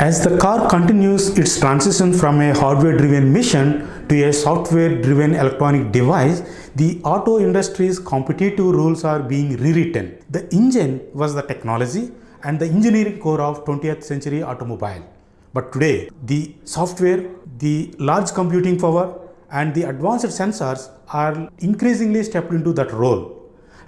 As the car continues its transition from a hardware-driven mission to a software-driven electronic device, the auto industry's competitive rules are being rewritten. The engine was the technology and the engineering core of 20th century automobile. But today, the software, the large computing power and the advanced sensors are increasingly stepped into that role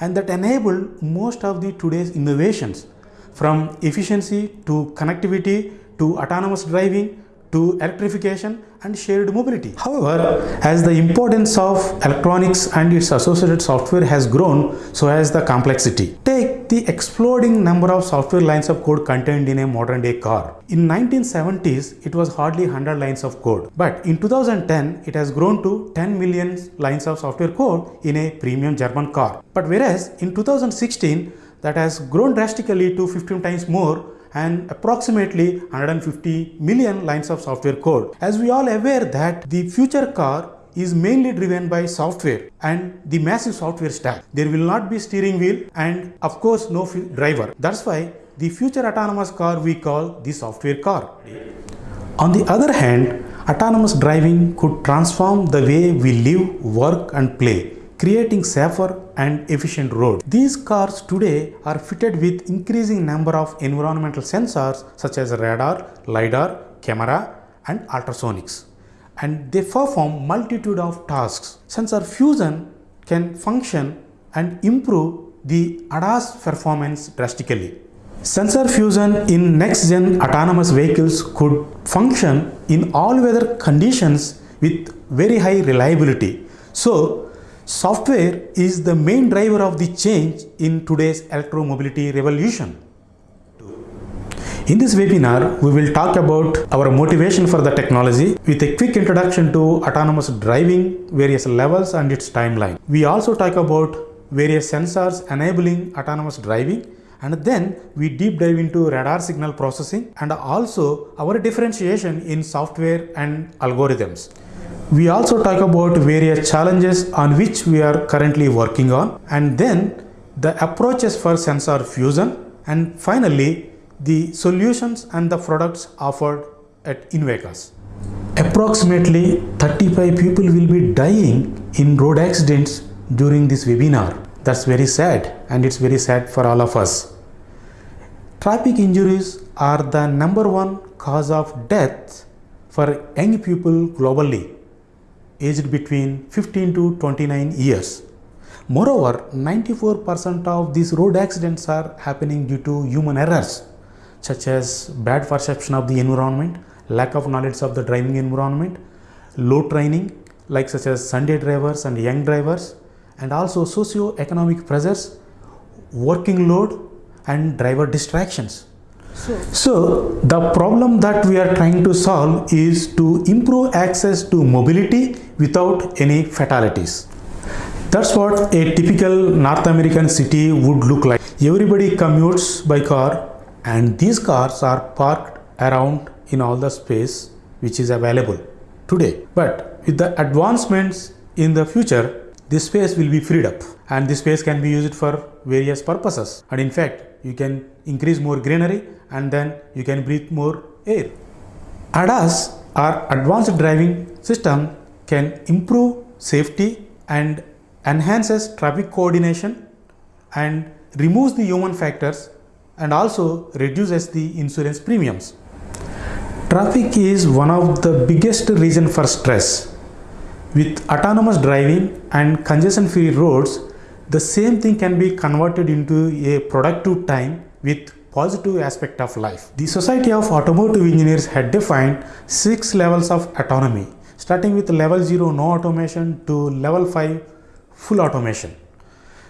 and that enabled most of the today's innovations from efficiency to connectivity to autonomous driving to electrification and shared mobility. However, as the importance of electronics and its associated software has grown, so has the complexity. Take the exploding number of software lines of code contained in a modern day car. In 1970s, it was hardly 100 lines of code. But in 2010, it has grown to 10 million lines of software code in a premium German car. But whereas in 2016, that has grown drastically to 15 times more and approximately 150 million lines of software code. As we all aware that the future car is mainly driven by software and the massive software stack. There will not be steering wheel and of course no driver. That's why the future autonomous car we call the software car. On the other hand, autonomous driving could transform the way we live, work and play creating safer and efficient roads. These cars today are fitted with increasing number of environmental sensors such as radar, LiDAR, camera and ultrasonics. And they perform multitude of tasks. Sensor fusion can function and improve the ADAS performance drastically. Sensor fusion in next-gen autonomous vehicles could function in all weather conditions with very high reliability. So, Software is the main driver of the change in today's electromobility revolution. In this webinar, we will talk about our motivation for the technology with a quick introduction to autonomous driving, various levels and its timeline. We also talk about various sensors enabling autonomous driving and then we deep dive into radar signal processing and also our differentiation in software and algorithms. We also talk about various challenges on which we are currently working on and then the approaches for sensor fusion and finally the solutions and the products offered at Invecas. Approximately 35 people will be dying in road accidents during this webinar. That's very sad and it's very sad for all of us. Traffic injuries are the number one cause of death for young people globally aged between 15 to 29 years. Moreover, 94% of these road accidents are happening due to human errors such as bad perception of the environment, lack of knowledge of the driving environment, low training like such as Sunday drivers and young drivers and also socio-economic pressures, working load and driver distractions. So, the problem that we are trying to solve is to improve access to mobility without any fatalities. That's what a typical North American city would look like. Everybody commutes by car and these cars are parked around in all the space which is available today. But with the advancements in the future, this space will be freed up and this space can be used for various purposes. And in fact, you can increase more greenery and then you can breathe more air. ADAS or advanced driving system can improve safety and enhances traffic coordination and removes the human factors and also reduces the insurance premiums. Traffic is one of the biggest reason for stress. With autonomous driving and congestion free roads, the same thing can be converted into a productive time with positive aspect of life. The Society of Automotive Engineers had defined six levels of autonomy, starting with level 0 no automation to level 5 full automation.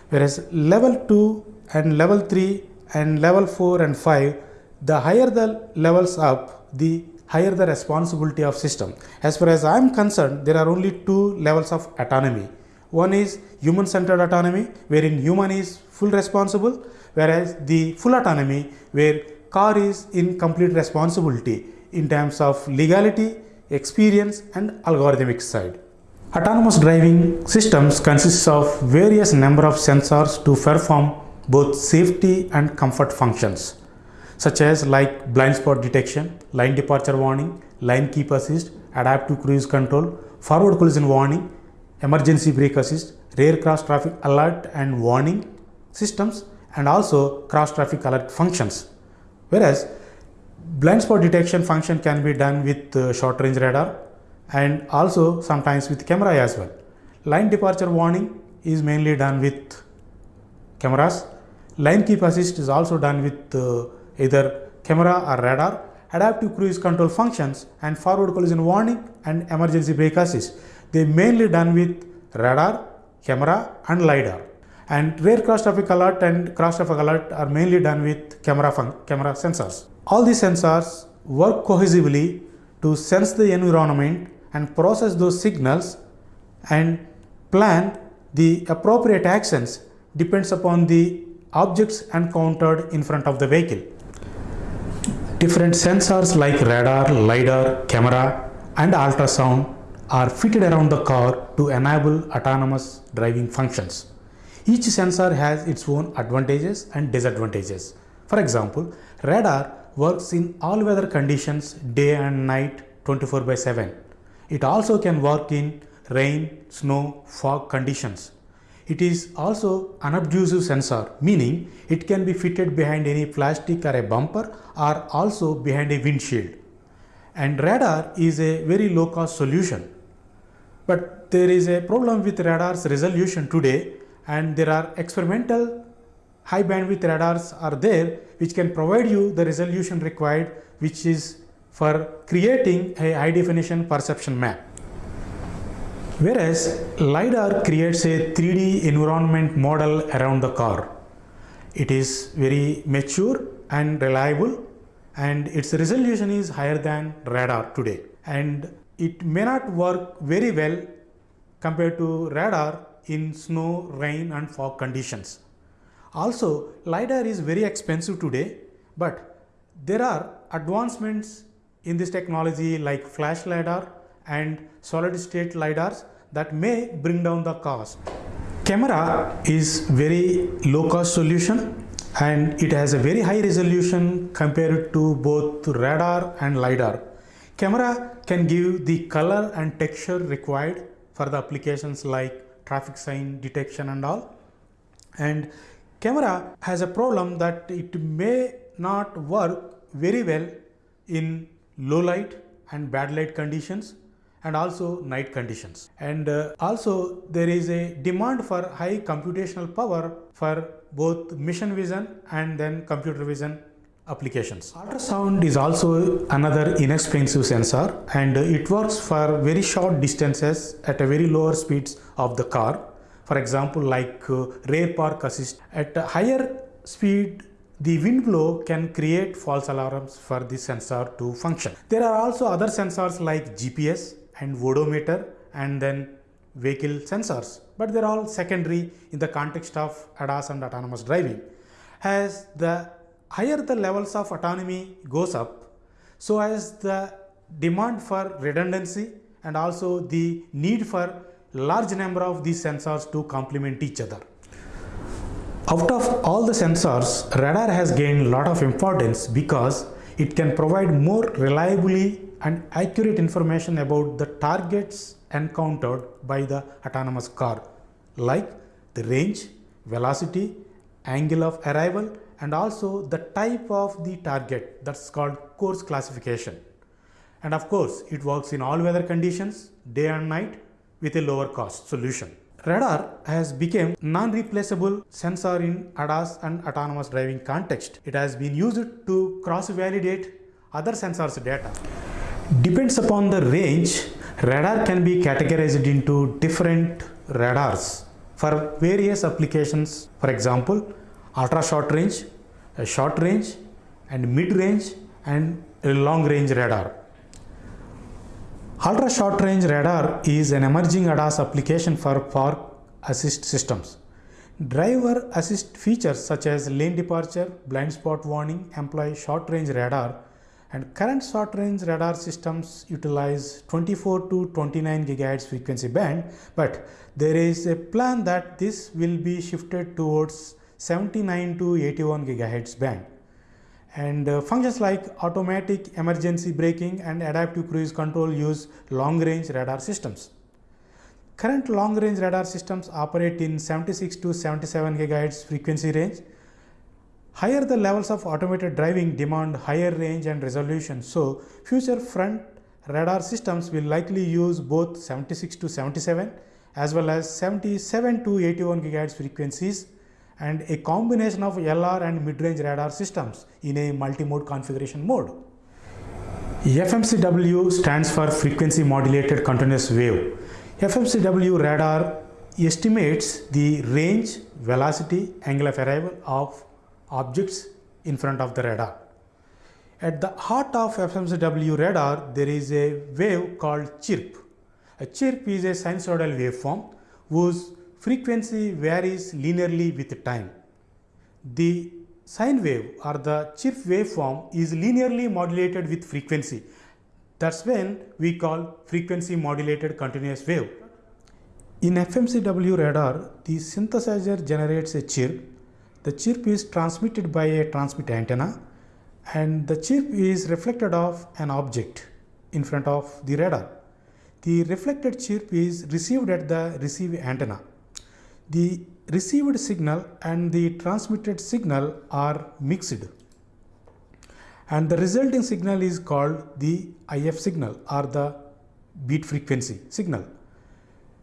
Whereas level 2 and level 3 and level 4 and 5, the higher the levels up, the higher the responsibility of system. As far as I am concerned, there are only two levels of autonomy one is human-centered autonomy, wherein human is full responsible, whereas the full autonomy, where car is in complete responsibility in terms of legality, experience and algorithmic side. Autonomous driving systems consists of various number of sensors to perform both safety and comfort functions. Such as like blind spot detection, line departure warning, line keep assist, adaptive cruise control, forward collision warning, emergency brake assist, rear cross traffic alert and warning systems and also cross traffic alert functions. Whereas blind spot detection function can be done with uh, short range radar and also sometimes with camera as well. Line departure warning is mainly done with cameras. Line keep assist is also done with uh, either camera or radar. Adaptive cruise control functions and forward collision warning and emergency brake assist. They mainly done with radar, camera and LiDAR. And rear cross traffic alert and cross traffic alert are mainly done with camera, camera sensors. All these sensors work cohesively to sense the environment and process those signals and plan the appropriate actions depends upon the objects encountered in front of the vehicle. Different sensors like radar, LiDAR, camera and ultrasound are fitted around the car to enable autonomous driving functions. Each sensor has its own advantages and disadvantages. For example, radar works in all weather conditions day and night 24 by 7. It also can work in rain, snow, fog conditions. It is also an unobtrusive sensor, meaning it can be fitted behind any plastic or a bumper or also behind a windshield. And radar is a very low cost solution. But there is a problem with radar's resolution today and there are experimental high bandwidth radars are there which can provide you the resolution required which is for creating a high definition perception map. Whereas LiDAR creates a 3D environment model around the car. It is very mature and reliable and its resolution is higher than radar today and it may not work very well compared to radar in snow, rain and fog conditions. Also LiDAR is very expensive today but there are advancements in this technology like flash LiDAR and solid state LiDARs that may bring down the cost. Camera is very low cost solution and it has a very high resolution compared to both radar and LiDAR. Camera can give the color and texture required for the applications like traffic sign detection and all. And camera has a problem that it may not work very well in low light and bad light conditions and also night conditions. And uh, also there is a demand for high computational power for both machine vision and then computer vision applications. Ultrasound is also another inexpensive sensor and it works for very short distances at a very lower speeds of the car. For example, like uh, rear park assist at a higher speed the wind blow can create false alarms for the sensor to function. There are also other sensors like GPS and odometer and then vehicle sensors, but they're all secondary in the context of ADAS and autonomous driving. As the higher the levels of autonomy goes up, so as the demand for redundancy and also the need for large number of these sensors to complement each other. Out of all the sensors, radar has gained a lot of importance because it can provide more reliably and accurate information about the targets encountered by the autonomous car like the range, velocity, angle of arrival and also the type of the target that's called course classification. And of course, it works in all weather conditions, day and night with a lower cost solution. Radar has become non-replaceable sensor in ADAS and autonomous driving context. It has been used to cross-validate other sensors data. Depends upon the range, radar can be categorized into different radars for various applications. For example, ultra short range, short range and mid range and long range radar. Ultra short range radar is an emerging ADAS application for park assist systems. Driver assist features such as lane departure, blind spot warning employ short range radar and current short range radar systems utilize 24 to 29 GHz frequency band but there is a plan that this will be shifted towards 79 to 81 GHz band And uh, functions like automatic emergency braking and adaptive cruise control use long range radar systems. Current long range radar systems operate in 76 to 77 GHz frequency range. Higher the levels of automated driving demand higher range and resolution. So, future front radar systems will likely use both 76 to 77 as well as 77 to 81 GHz frequencies and a combination of LR and mid-range radar systems in a multi-mode configuration mode. FMCW stands for frequency modulated continuous wave. FMCW radar estimates the range, velocity, angle of arrival of objects in front of the radar. At the heart of FMCW radar, there is a wave called chirp. A chirp is a sinusoidal waveform whose frequency varies linearly with time. The sine wave or the chirp waveform is linearly modulated with frequency. That's when we call frequency modulated continuous wave. In FMCW radar, the synthesizer generates a chirp. The chirp is transmitted by a transmit antenna and the chirp is reflected off an object in front of the radar. The reflected chirp is received at the receive antenna. The received signal and the transmitted signal are mixed and the resulting signal is called the IF signal or the beat frequency signal.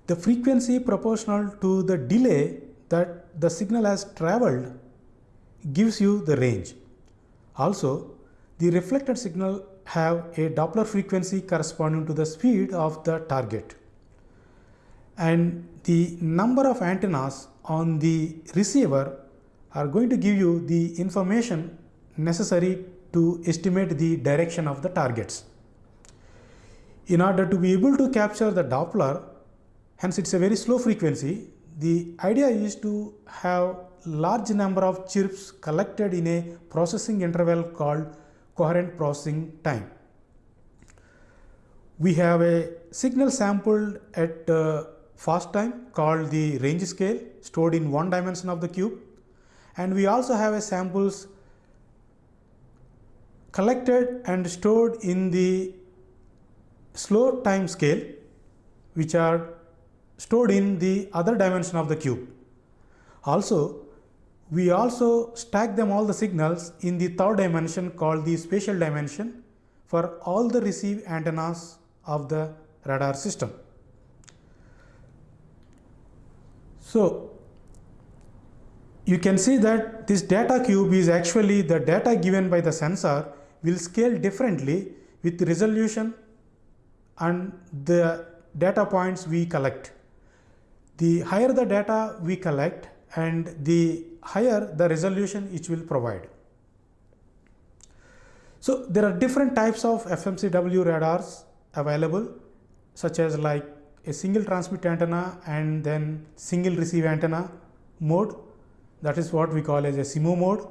The frequency proportional to the delay that the signal has traveled gives you the range. Also, the reflected signal have a Doppler frequency corresponding to the speed of the target. And the number of antennas on the receiver are going to give you the information necessary to estimate the direction of the targets. In order to be able to capture the Doppler, hence it's a very slow frequency, the idea is to have large number of chirps collected in a processing interval called coherent processing time. We have a signal sampled at uh, fast time called the range scale stored in one dimension of the cube and we also have a samples collected and stored in the slow time scale which are stored in the other dimension of the cube. Also we also stack them all the signals in the third dimension called the spatial dimension for all the receive antennas of the radar system. So, you can see that this data cube is actually the data given by the sensor will scale differently with resolution and the data points we collect. The higher the data we collect and the higher the resolution it will provide. So there are different types of FMCW radars available such as like a single transmit antenna and then single receive antenna mode that is what we call as a SIMO mode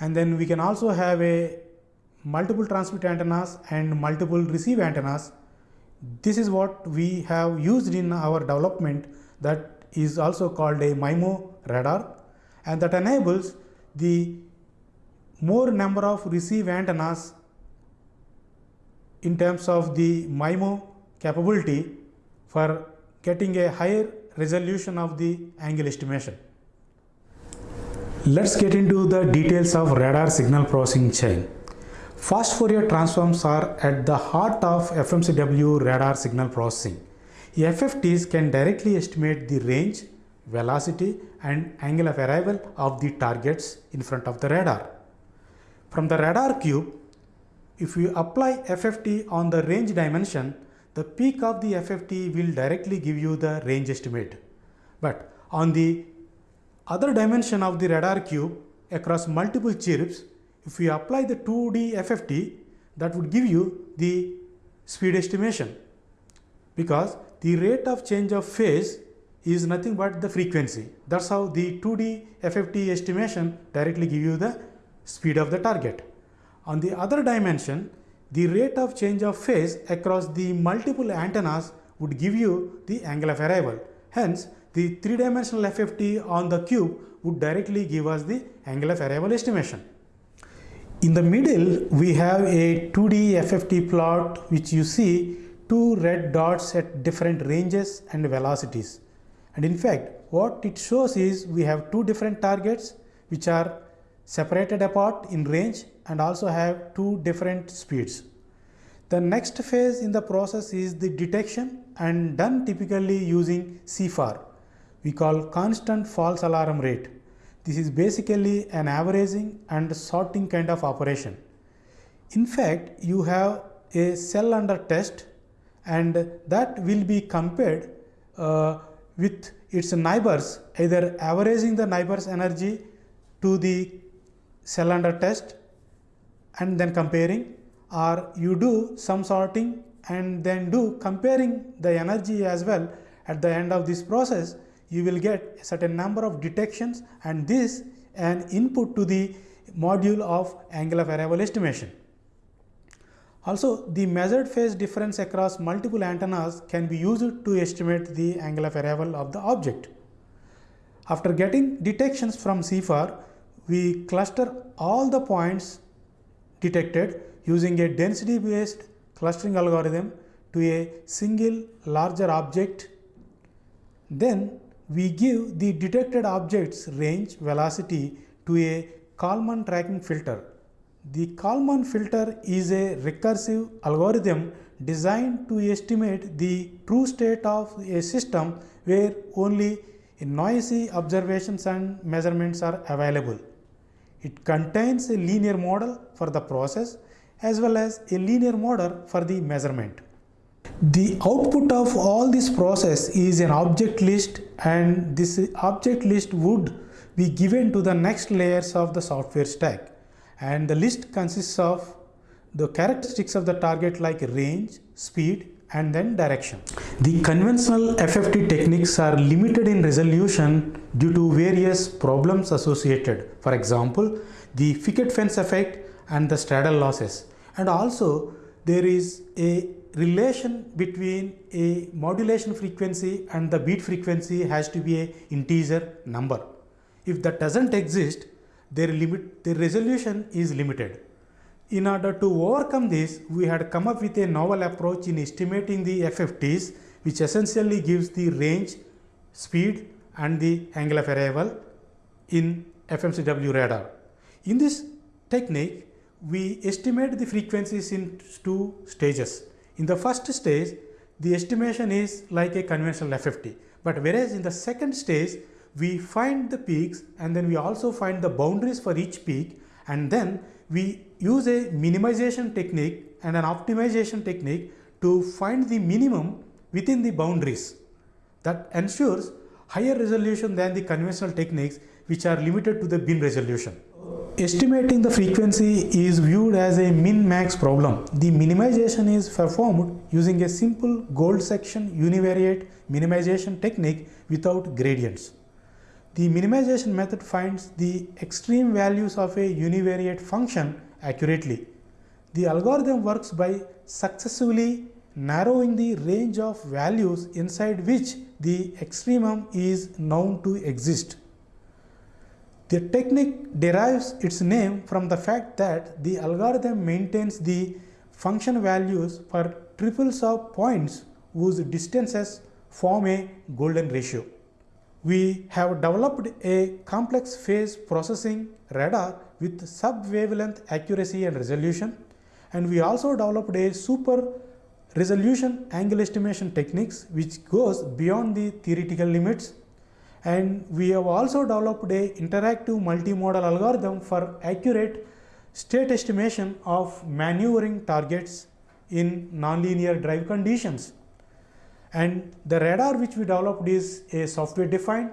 and then we can also have a multiple transmit antennas and multiple receive antennas. This is what we have used in our development that is also called a MIMO radar and that enables the more number of receive antennas in terms of the MIMO capability for getting a higher resolution of the angle estimation. Let's get into the details of radar signal processing chain. Fast Fourier transforms are at the heart of FMCW radar signal processing. FFTs can directly estimate the range, velocity and angle of arrival of the targets in front of the radar. From the radar cube, if you apply FFT on the range dimension, the peak of the FFT will directly give you the range estimate. But on the other dimension of the radar cube across multiple chirps, if we apply the 2D FFT, that would give you the speed estimation because the rate of change of phase is nothing but the frequency. That's how the 2D FFT estimation directly give you the speed of the target. On the other dimension, the rate of change of phase across the multiple antennas would give you the angle of arrival. Hence, the three-dimensional FFT on the cube would directly give us the angle of arrival estimation. In the middle, we have a 2D FFT plot which you see two red dots at different ranges and velocities. And in fact, what it shows is we have two different targets which are separated apart in range and also have two different speeds. The next phase in the process is the detection and done typically using CFAR. We call constant false alarm rate. This is basically an averaging and sorting kind of operation. In fact, you have a cell under test and that will be compared uh, with its neighbors, either averaging the neighbors energy to the cell under test and then comparing or you do some sorting and then do comparing the energy as well at the end of this process you will get a certain number of detections and this an input to the module of angle of arrival estimation. Also the measured phase difference across multiple antennas can be used to estimate the angle of arrival of the object. After getting detections from CFAR, we cluster all the points detected using a density based clustering algorithm to a single larger object. Then we give the detected object's range velocity to a Kalman tracking filter. The Kalman filter is a recursive algorithm designed to estimate the true state of a system where only noisy observations and measurements are available. It contains a linear model for the process as well as a linear model for the measurement. The output of all this process is an object list and this object list would be given to the next layers of the software stack and the list consists of the characteristics of the target like range, speed and then direction. The conventional FFT techniques are limited in resolution due to various problems associated. For example, the picket fence effect and the straddle losses. And also there is a relation between a modulation frequency and the beat frequency has to be a integer number. If that doesn't exist, their limit, their resolution is limited. In order to overcome this, we had come up with a novel approach in estimating the FFTs, which essentially gives the range, speed and the angle of arrival in FMCW radar. In this technique, we estimate the frequencies in two stages. In the first stage, the estimation is like a conventional FFT. But whereas in the second stage, we find the peaks and then we also find the boundaries for each peak and then we use a minimization technique and an optimization technique to find the minimum within the boundaries that ensures higher resolution than the conventional techniques which are limited to the bin resolution. Estimating the frequency is viewed as a min-max problem. The minimization is performed using a simple golden section univariate minimization technique without gradients. The minimization method finds the extreme values of a univariate function accurately. The algorithm works by successively narrowing the range of values inside which the extremum is known to exist. The technique derives its name from the fact that the algorithm maintains the function values for triples of points whose distances form a golden ratio we have developed a complex phase processing radar with sub-wavelength accuracy and resolution and we also developed a super resolution angle estimation techniques which goes beyond the theoretical limits and we have also developed a interactive multimodal algorithm for accurate state estimation of maneuvering targets in nonlinear drive conditions. And the radar which we developed is a software defined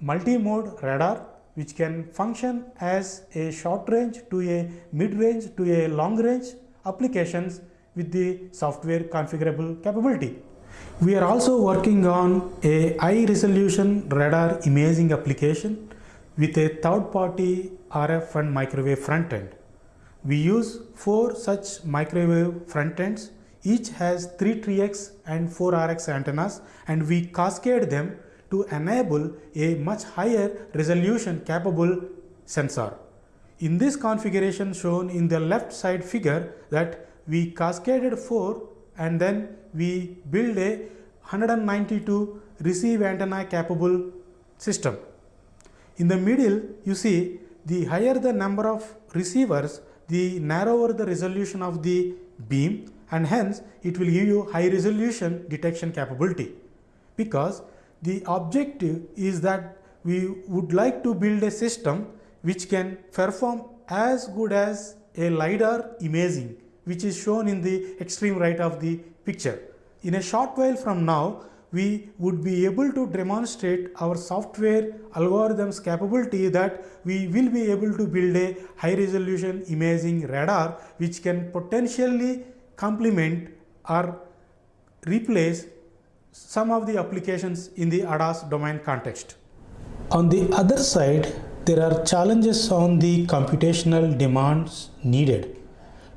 multi-mode radar which can function as a short range to a mid range to a long range applications with the software configurable capability. We are also working on a high resolution radar imaging application with a third party RF and microwave front end. We use four such microwave front ends each has 3 TRX and 4 RX antennas and we cascade them to enable a much higher resolution capable sensor. In this configuration shown in the left side figure that we cascaded 4 and then we build a 192 receive antenna capable system. In the middle you see the higher the number of receivers the narrower the resolution of the beam and hence it will give you high resolution detection capability because the objective is that we would like to build a system which can perform as good as a LiDAR imaging which is shown in the extreme right of the picture. In a short while from now, we would be able to demonstrate our software algorithms capability that we will be able to build a high resolution imaging radar which can potentially complement or replace some of the applications in the ADAS domain context. On the other side, there are challenges on the computational demands needed.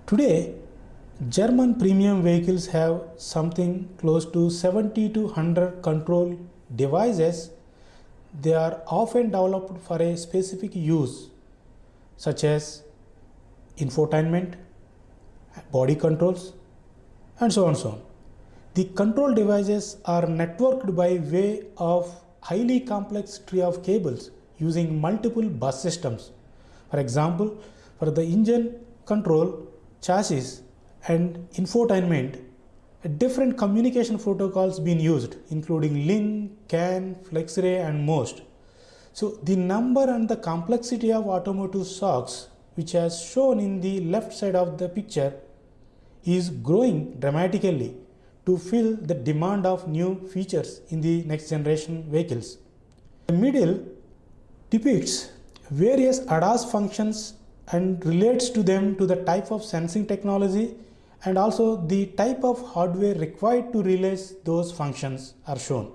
Today, German premium vehicles have something close to 70 to 100 control devices. They are often developed for a specific use such as infotainment, body controls and so on so on. The control devices are networked by way of highly complex tree of cables using multiple bus systems. For example, for the engine control, chassis and infotainment, different communication protocols being used including LIN, CAN, FlexRay and MOST. So the number and the complexity of automotive SOCs which has shown in the left side of the picture is growing dramatically to fill the demand of new features in the next generation vehicles. The middle depicts various ADAS functions and relates to them to the type of sensing technology and also the type of hardware required to realize those functions are shown.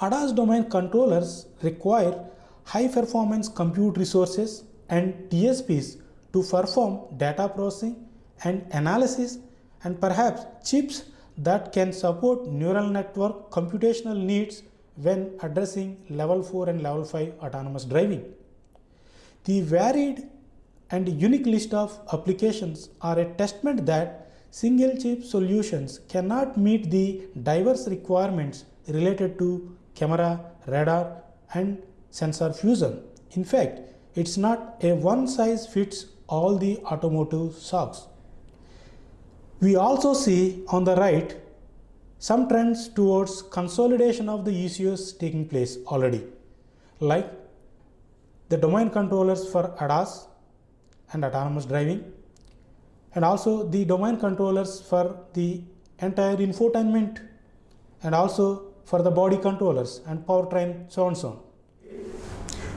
ADAS domain controllers require high performance compute resources and DSPs to perform data processing and analysis and perhaps chips that can support neural network computational needs when addressing level 4 and level 5 autonomous driving. The varied and unique list of applications are a testament that single chip solutions cannot meet the diverse requirements related to camera, radar and sensor fusion. In fact, it's not a one size fits all the automotive SOCs. We also see on the right some trends towards consolidation of the ECUs taking place already, like the domain controllers for ADAS and autonomous driving, and also the domain controllers for the entire infotainment, and also for the body controllers and powertrain, so on so on.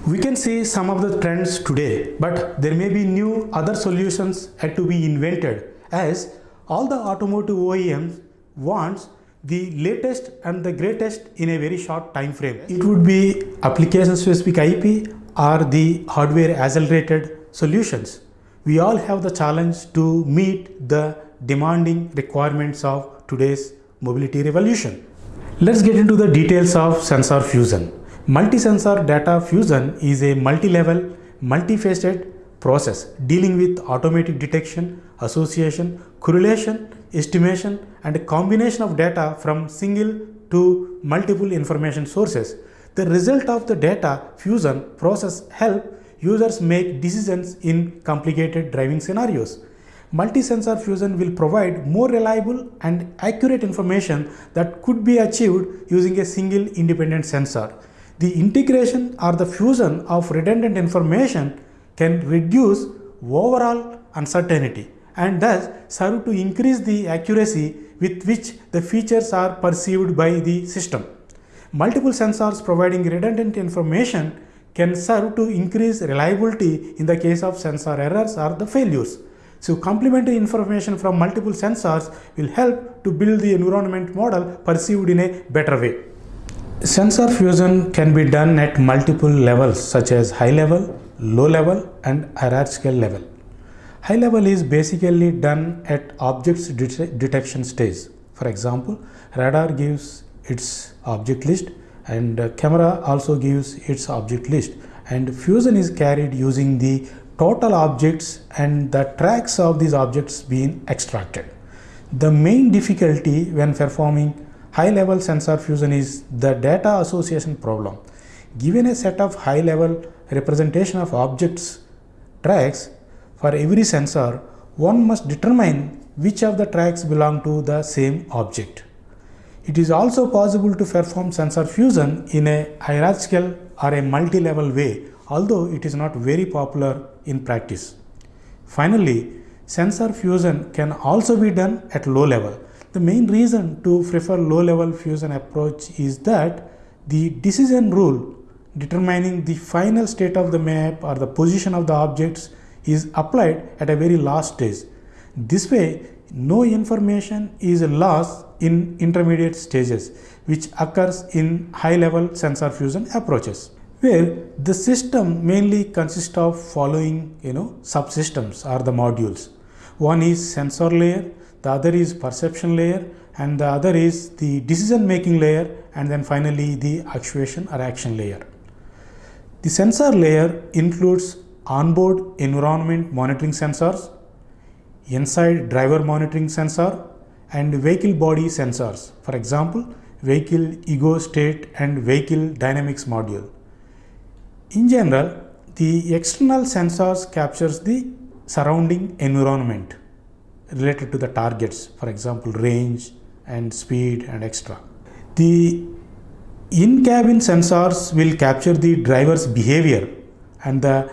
We can see some of the trends today, but there may be new other solutions had to be invented as all the automotive OEMs wants the latest and the greatest in a very short time frame. It would be application specific IP or the hardware accelerated solutions. We all have the challenge to meet the demanding requirements of today's mobility revolution. Let's get into the details of sensor fusion. Multi-sensor data fusion is a multi-level, multifaceted process dealing with automatic detection, association, correlation, estimation and combination of data from single to multiple information sources. The result of the data fusion process help users make decisions in complicated driving scenarios. Multi-sensor fusion will provide more reliable and accurate information that could be achieved using a single independent sensor. The integration or the fusion of redundant information can reduce overall uncertainty and thus serve to increase the accuracy with which the features are perceived by the system. Multiple sensors providing redundant information can serve to increase reliability in the case of sensor errors or the failures. So complementary information from multiple sensors will help to build the environment model perceived in a better way. Sensor fusion can be done at multiple levels such as high level, low level and hierarchical level. High level is basically done at objects det detection stage. For example, radar gives its object list and camera also gives its object list and fusion is carried using the total objects and the tracks of these objects being extracted. The main difficulty when performing high level sensor fusion is the data association problem. Given a set of high level representation of objects tracks for every sensor, one must determine which of the tracks belong to the same object. It is also possible to perform sensor fusion in a hierarchical or a multi-level way, although it is not very popular in practice. Finally, sensor fusion can also be done at low level. The main reason to prefer low level fusion approach is that the decision rule determining the final state of the map or the position of the objects is applied at a very last stage. This way, no information is lost in intermediate stages, which occurs in high level sensor fusion approaches, where the system mainly consists of following you know subsystems or the modules. One is sensor layer, the other is perception layer, and the other is the decision making layer, and then finally the actuation or action layer. The sensor layer includes onboard environment monitoring sensors, inside driver monitoring sensor and vehicle body sensors. For example, vehicle ego state and vehicle dynamics module. In general, the external sensors captures the surrounding environment related to the targets, for example, range and speed and extra. The in-cabin sensors will capture the driver's behavior and the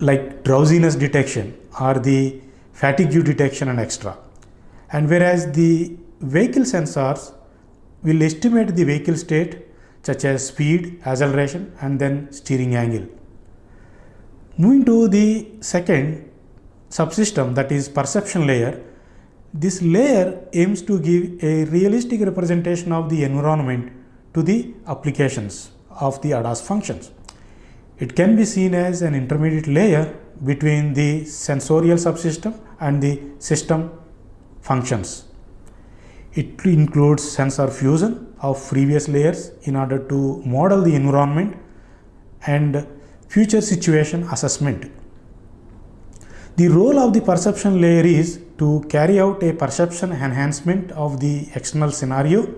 like drowsiness detection or the fatigue detection and extra. And whereas the vehicle sensors will estimate the vehicle state such as speed, acceleration and then steering angle. Moving to the second subsystem that is perception layer, this layer aims to give a realistic representation of the environment to the applications of the ADAS functions. It can be seen as an intermediate layer between the sensorial subsystem and the system functions. It includes sensor fusion of previous layers in order to model the environment and future situation assessment. The role of the perception layer is to carry out a perception enhancement of the external scenario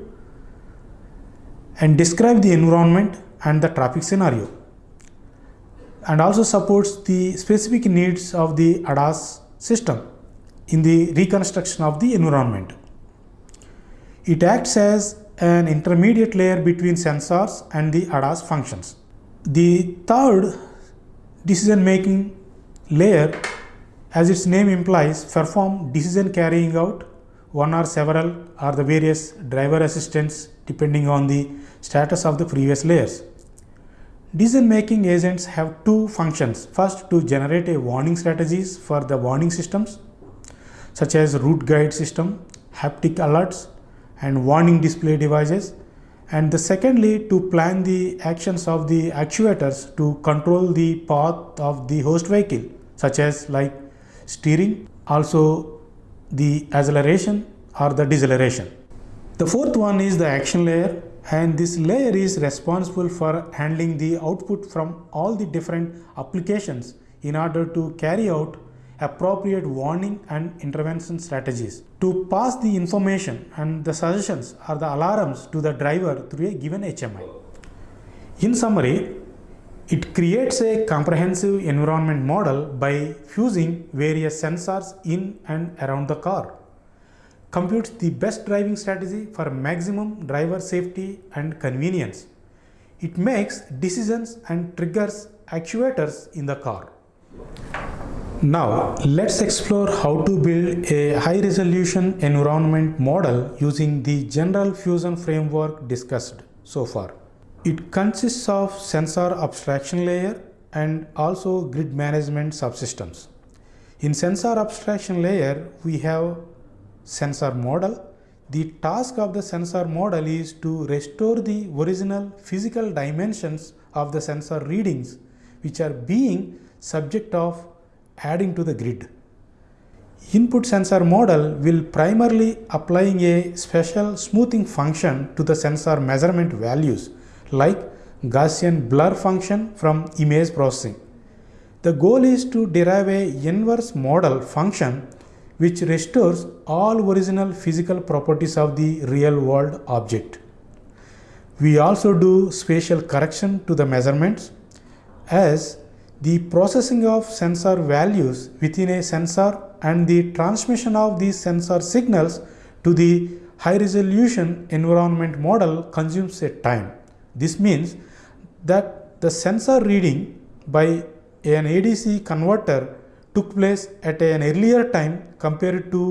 and describe the environment and the traffic scenario and also supports the specific needs of the ADAS system in the reconstruction of the environment. It acts as an intermediate layer between sensors and the ADAS functions. The third decision making layer as its name implies perform decision carrying out one or several or the various driver assistance depending on the status of the previous layers. Decision making agents have two functions. First, to generate a warning strategies for the warning systems such as route guide system, haptic alerts and warning display devices. And the secondly, to plan the actions of the actuators to control the path of the host vehicle such as like steering, also the acceleration or the deceleration. The fourth one is the action layer and this layer is responsible for handling the output from all the different applications in order to carry out appropriate warning and intervention strategies to pass the information and the suggestions or the alarms to the driver through a given HMI. In summary, it creates a comprehensive environment model by fusing various sensors in and around the car computes the best driving strategy for maximum driver safety and convenience. It makes decisions and triggers actuators in the car. Now let's explore how to build a high resolution environment model using the general fusion framework discussed so far. It consists of sensor abstraction layer and also grid management subsystems. In sensor abstraction layer, we have sensor model. The task of the sensor model is to restore the original physical dimensions of the sensor readings which are being subject of adding to the grid. Input sensor model will primarily applying a special smoothing function to the sensor measurement values like Gaussian blur function from image processing. The goal is to derive a inverse model function which restores all original physical properties of the real world object. We also do spatial correction to the measurements as the processing of sensor values within a sensor and the transmission of these sensor signals to the high resolution environment model consumes a time. This means that the sensor reading by an ADC converter took place at an earlier time compared to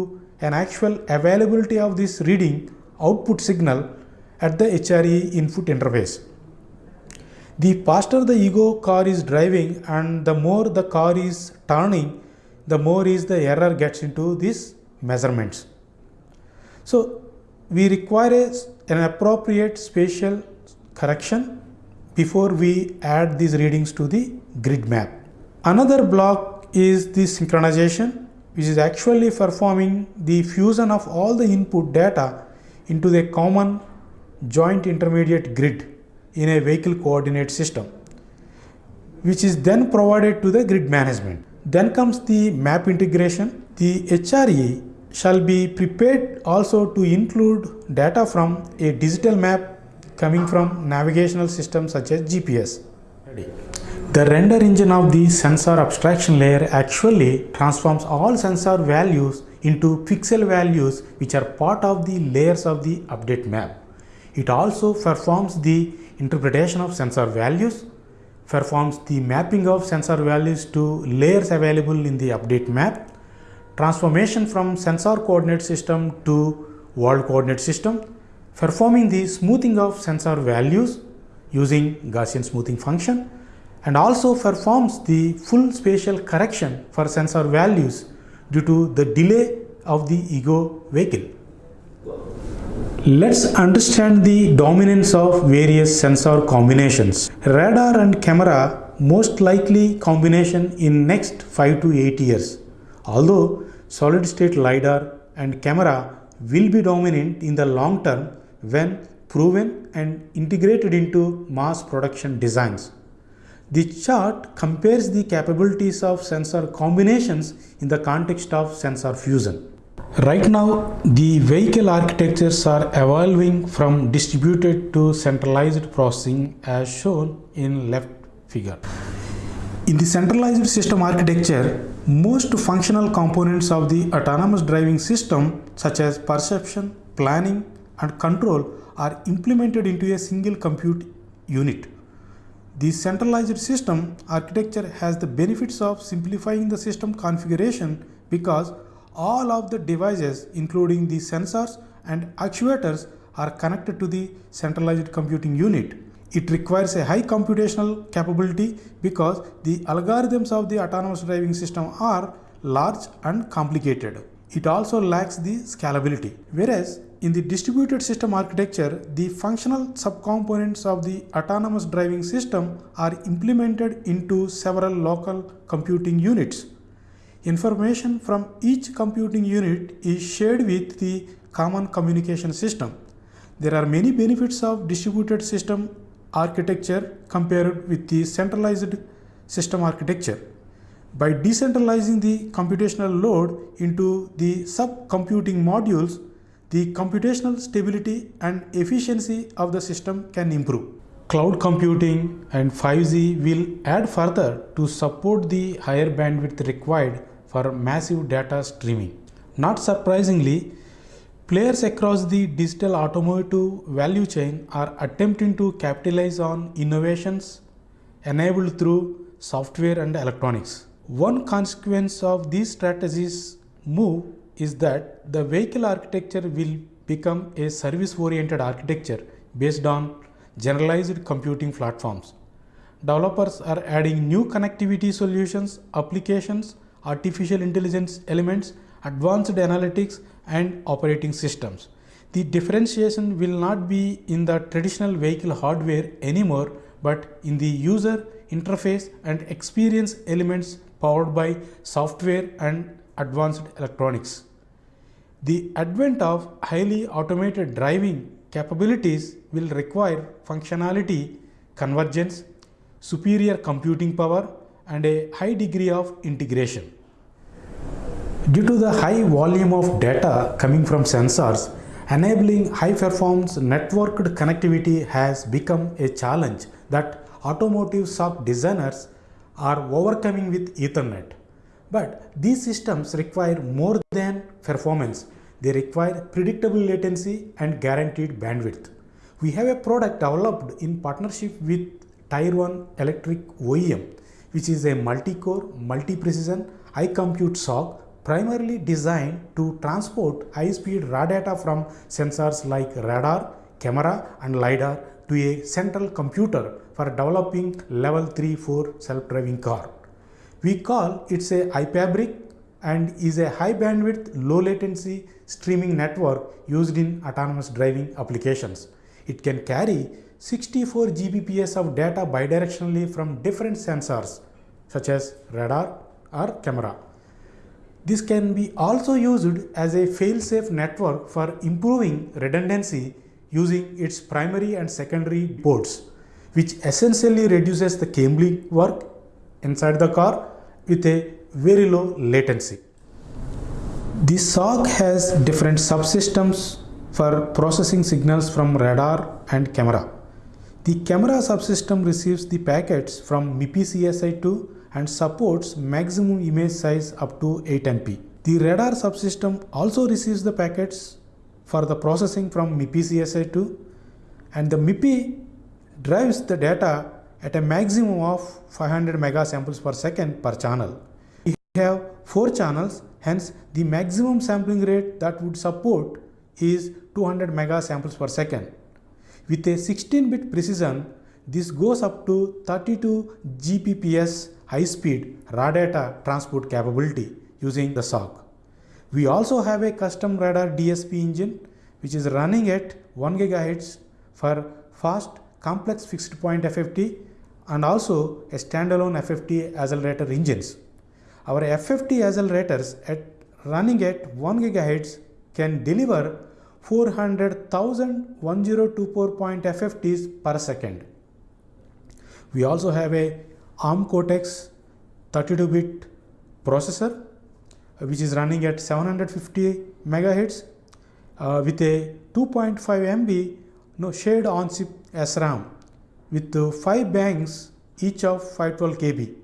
an actual availability of this reading output signal at the HRE input interface. The faster the ego car is driving and the more the car is turning, the more is the error gets into these measurements. So we require a, an appropriate spatial correction before we add these readings to the grid map. Another block is the synchronization which is actually performing the fusion of all the input data into the common joint intermediate grid in a vehicle coordinate system which is then provided to the grid management. Then comes the map integration. The HRE shall be prepared also to include data from a digital map coming from navigational systems such as GPS. The render engine of the sensor abstraction layer actually transforms all sensor values into pixel values which are part of the layers of the update map. It also performs the interpretation of sensor values, performs the mapping of sensor values to layers available in the update map, transformation from sensor coordinate system to world coordinate system, performing the smoothing of sensor values using Gaussian smoothing function and also performs the full spatial correction for sensor values due to the delay of the ego vehicle. Let's understand the dominance of various sensor combinations. Radar and camera most likely combination in next 5 to 8 years. Although solid state LiDAR and camera will be dominant in the long term when proven and integrated into mass production designs. The chart compares the capabilities of sensor combinations in the context of sensor fusion. Right now, the vehicle architectures are evolving from distributed to centralized processing as shown in left figure. In the centralized system architecture, most functional components of the autonomous driving system such as perception, planning and control are implemented into a single compute unit. The centralized system architecture has the benefits of simplifying the system configuration because all of the devices including the sensors and actuators are connected to the centralized computing unit. It requires a high computational capability because the algorithms of the autonomous driving system are large and complicated. It also lacks the scalability. Whereas in the distributed system architecture, the functional subcomponents of the autonomous driving system are implemented into several local computing units. Information from each computing unit is shared with the common communication system. There are many benefits of distributed system architecture compared with the centralized system architecture. By decentralizing the computational load into the sub-computing modules, the computational stability and efficiency of the system can improve. Cloud computing and 5G will add further to support the higher bandwidth required for massive data streaming. Not surprisingly, players across the digital automotive value chain are attempting to capitalize on innovations enabled through software and electronics. One consequence of these strategies move is that the vehicle architecture will become a service oriented architecture based on generalized computing platforms. Developers are adding new connectivity solutions, applications artificial intelligence elements, advanced analytics and operating systems. The differentiation will not be in the traditional vehicle hardware anymore, but in the user interface and experience elements powered by software and advanced electronics. The advent of highly automated driving capabilities will require functionality, convergence, superior computing power and a high degree of integration. Due to the high volume of data coming from sensors, enabling high performance networked connectivity has become a challenge that automotive SOC designers are overcoming with Ethernet. But these systems require more than performance. They require predictable latency and guaranteed bandwidth. We have a product developed in partnership with Tier 1 Electric OEM, which is a multi-core, multi-precision, high compute SOC primarily designed to transport high-speed raw data from sensors like radar, camera and LiDAR to a central computer for developing level 3-4 self-driving car. We call it a iFabric and is a high bandwidth, low latency streaming network used in autonomous driving applications. It can carry 64 Gbps of data bidirectionally from different sensors such as radar or camera. This can be also used as a fail-safe network for improving redundancy using its primary and secondary ports, which essentially reduces the cabling work inside the car with a very low latency. The SOC has different subsystems for processing signals from radar and camera. The camera subsystem receives the packets from MIPI CSI2 and supports maximum image size up to 8 MP. The radar subsystem also receives the packets for the processing from MIPI CSI2 and the MIPI drives the data at a maximum of 500 mega samples per second per channel. We have 4 channels hence the maximum sampling rate that would support is 200 mega samples per second. With a 16 bit precision this goes up to 32 Gbps high speed raw data transport capability using the SOC. We also have a custom radar DSP engine which is running at 1 GHz for fast complex fixed point FFT and also a standalone FFT accelerator engines. Our FFT accelerators at running at 1 GHz can deliver 400,000 1024 FFTs per second. We also have a ARM Cortex 32-bit processor which is running at 750 megahertz uh, with a 2.5 MB no, shared on-chip SRAM with uh, 5 banks each of 512 KB.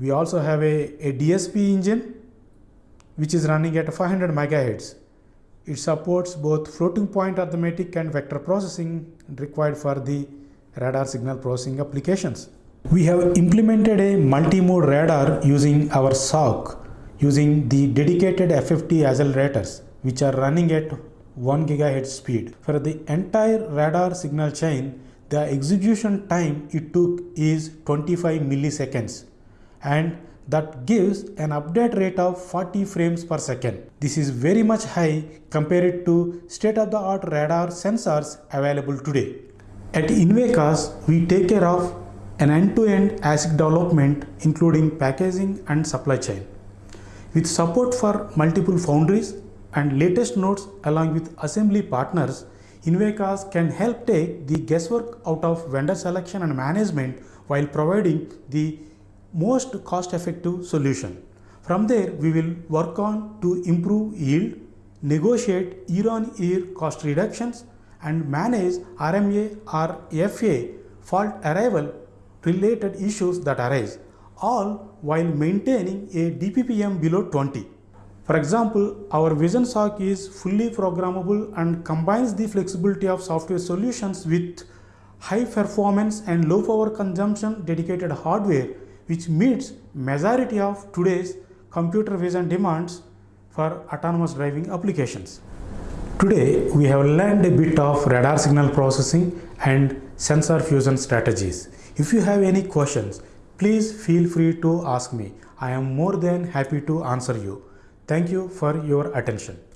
We also have a, a DSP engine which is running at 500 MHz. It supports both floating point arithmetic and vector processing required for the radar signal processing applications. We have implemented a multi-mode radar using our SOC using the dedicated FFT accelerators which are running at 1 gigahertz speed. For the entire radar signal chain, the execution time it took is 25 milliseconds and that gives an update rate of 40 frames per second. This is very much high compared to state-of-the-art radar sensors available today. At Invecas, we take care of an end-to-end -end ASIC development including packaging and supply chain. With support for multiple foundries and latest nodes along with assembly partners, Invecas can help take the guesswork out of vendor selection and management while providing the most cost-effective solution. From there, we will work on to improve yield, negotiate year-on-year -year cost reductions, and manage RMA or FA fault arrival related issues that arise, all while maintaining a DPPM below 20. For example, our Vision SOC is fully programmable and combines the flexibility of software solutions with high performance and low power consumption dedicated hardware which meets majority of today's computer vision demands for autonomous driving applications. Today we have learned a bit of radar signal processing and sensor fusion strategies. If you have any questions, please feel free to ask me. I am more than happy to answer you. Thank you for your attention.